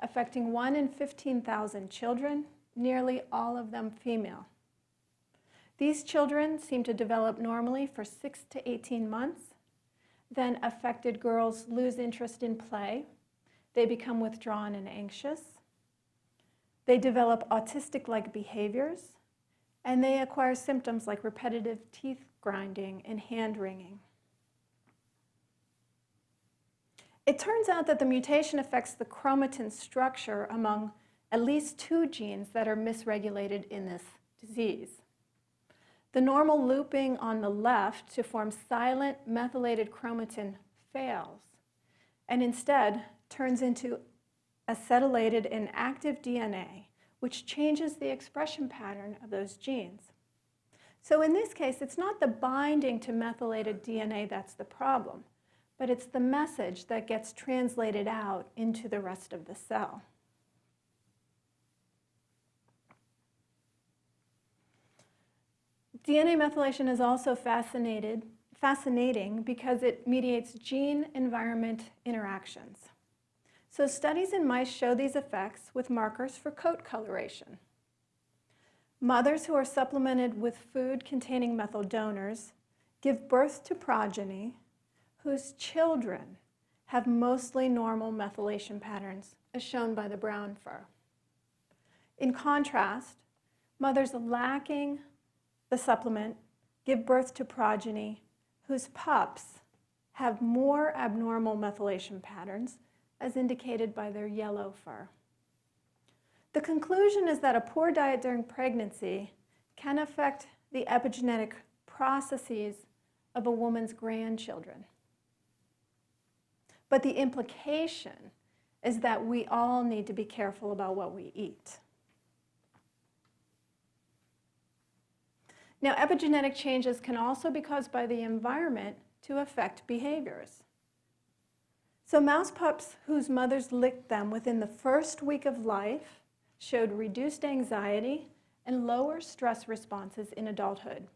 affecting 1 in 15,000 children, nearly all of them female. These children seem to develop normally for 6 to 18 months. Then affected girls lose interest in play. They become withdrawn and anxious. They develop autistic-like behaviors, and they acquire symptoms like repetitive teeth grinding and hand wringing. It turns out that the mutation affects the chromatin structure among at least two genes that are misregulated in this disease. The normal looping on the left to form silent methylated chromatin fails and instead turns into acetylated and active DNA, which changes the expression pattern of those genes. So in this case, it's not the binding to methylated DNA that's the problem, but it's the message that gets translated out into the rest of the cell. DNA methylation is also fascinated, fascinating because it mediates gene-environment interactions. So studies in mice show these effects with markers for coat coloration. Mothers who are supplemented with food containing methyl donors give birth to progeny whose children have mostly normal methylation patterns, as shown by the brown fur. In contrast, mothers lacking the supplement give birth to progeny whose pups have more abnormal methylation patterns as indicated by their yellow fur. The conclusion is that a poor diet during pregnancy can affect the epigenetic processes of a woman's grandchildren. But the implication is that we all need to be careful about what we eat. Now, epigenetic changes can also be caused by the environment to affect behaviors. So mouse pups whose mothers licked them within the first week of life showed reduced anxiety and lower stress responses in adulthood.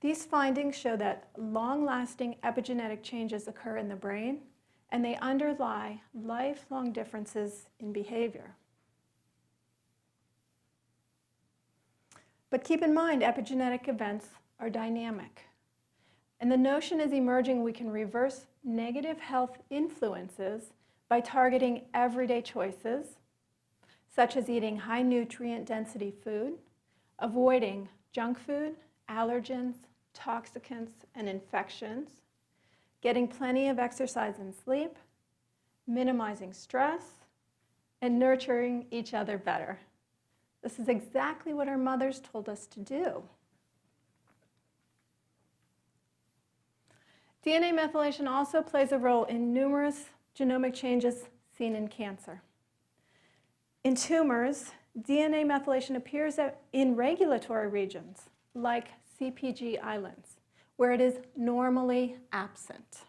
These findings show that long-lasting epigenetic changes occur in the brain and they underlie lifelong differences in behavior. But keep in mind, epigenetic events are dynamic. And the notion is emerging we can reverse negative health influences by targeting everyday choices, such as eating high nutrient density food, avoiding junk food, allergens, toxicants, and infections, getting plenty of exercise and sleep, minimizing stress, and nurturing each other better. This is exactly what our mothers told us to do. DNA methylation also plays a role in numerous genomic changes seen in cancer. In tumors, DNA methylation appears in regulatory regions like CpG islands, where it is normally absent.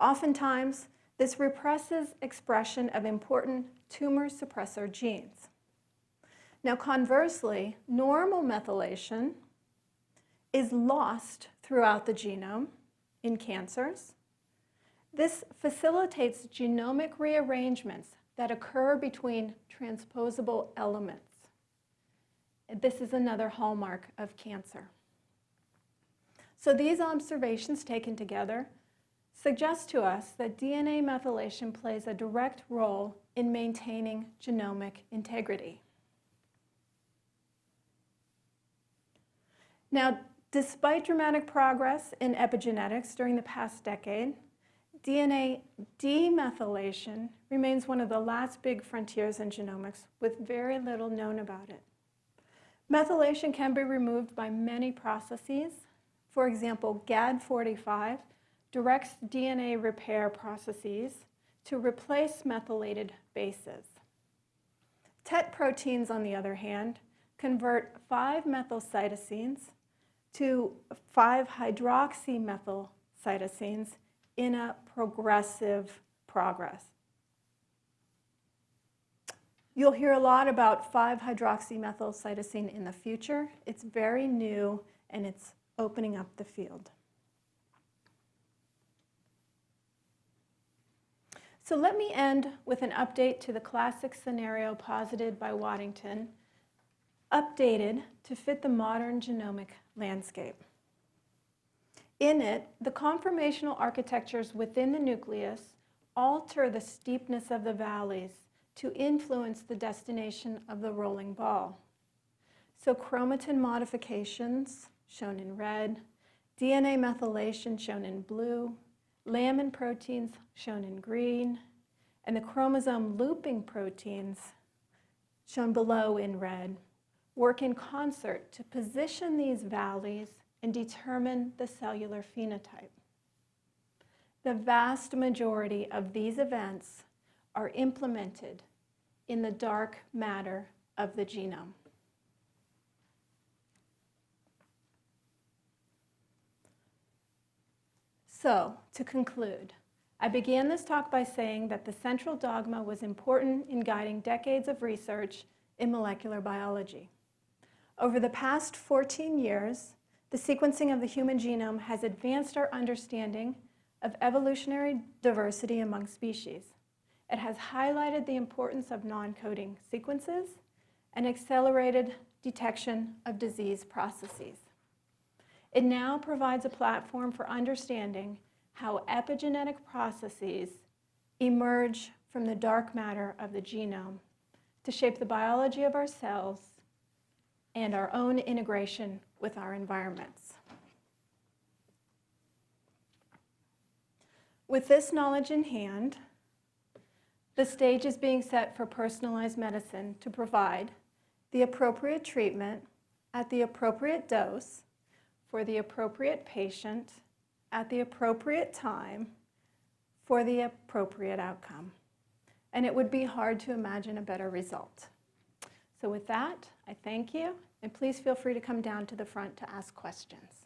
Oftentimes, this represses expression of important tumor suppressor genes. Now conversely, normal methylation is lost throughout the genome in cancers. This facilitates genomic rearrangements that occur between transposable elements. This is another hallmark of cancer. So these observations taken together suggest to us that DNA methylation plays a direct role in maintaining genomic integrity. Now, despite dramatic progress in epigenetics during the past decade, DNA demethylation remains one of the last big frontiers in genomics with very little known about it. Methylation can be removed by many processes. For example, GADD45 directs DNA repair processes to replace methylated bases. TET proteins, on the other hand, convert 5-methylcytosines to 5-hydroxymethylcytosines in a progressive progress. You'll hear a lot about 5-hydroxymethylcytosine in the future. It's very new and it's opening up the field. So let me end with an update to the classic scenario posited by Waddington updated to fit the modern genomic landscape. In it, the conformational architectures within the nucleus alter the steepness of the valleys to influence the destination of the rolling ball. So chromatin modifications, shown in red, DNA methylation, shown in blue, lamin proteins, shown in green, and the chromosome looping proteins, shown below in red, work in concert to position these valleys and determine the cellular phenotype. The vast majority of these events are implemented in the dark matter of the genome. So, to conclude, I began this talk by saying that the central dogma was important in guiding decades of research in molecular biology. Over the past 14 years, the sequencing of the human genome has advanced our understanding of evolutionary diversity among species. It has highlighted the importance of non-coding sequences and accelerated detection of disease processes. It now provides a platform for understanding how epigenetic processes emerge from the dark matter of the genome to shape the biology of our cells and our own integration with our environments. With this knowledge in hand, The stage is being set for personalized medicine to provide the appropriate treatment at the appropriate dose for the appropriate patient at the appropriate time for the appropriate outcome. And it would be hard to imagine a better result. So with that, I thank you, and please feel free to come down to the front to ask questions.